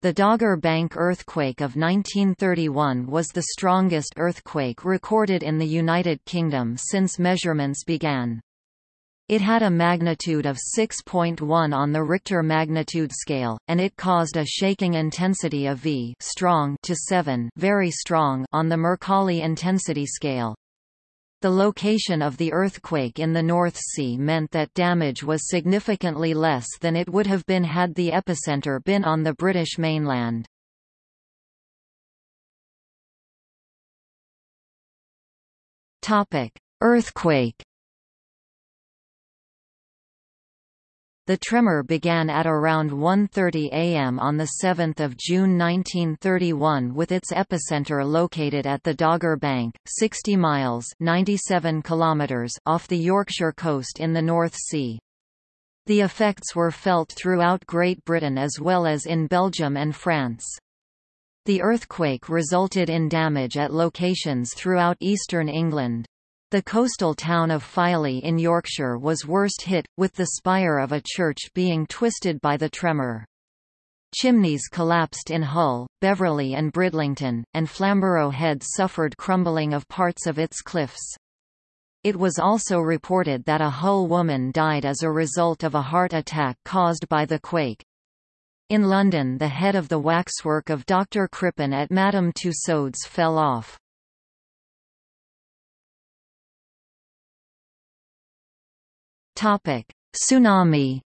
The Dogger Bank earthquake of 1931 was the strongest earthquake recorded in the United Kingdom since measurements began. It had a magnitude of 6.1 on the Richter magnitude scale, and it caused a shaking intensity of V strong to 7 very strong on the Mercalli intensity scale. The location of the earthquake in the North Sea meant that damage was significantly less than it would have been had the epicenter been on the British mainland. Earthquake The tremor began at around 1.30 am on 7 June 1931 with its epicenter located at the Dogger Bank, 60 miles 97 kilometers off the Yorkshire coast in the North Sea. The effects were felt throughout Great Britain as well as in Belgium and France. The earthquake resulted in damage at locations throughout eastern England. The coastal town of Filey in Yorkshire was worst hit, with the spire of a church being twisted by the tremor. Chimneys collapsed in Hull, Beverley and Bridlington, and Flamborough Head suffered crumbling of parts of its cliffs. It was also reported that a Hull woman died as a result of a heart attack caused by the quake. In London the head of the waxwork of Dr. Crippen at Madame Tussauds fell off. Tsunami.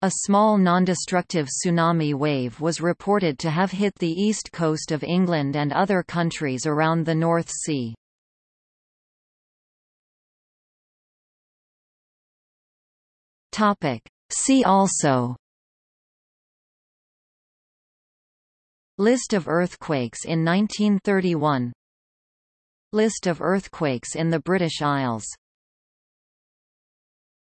A small non-destructive tsunami wave was reported to have hit the east coast of England and other countries around the North Sea. Topic: See also List of earthquakes in 1931 List of earthquakes in the British Isles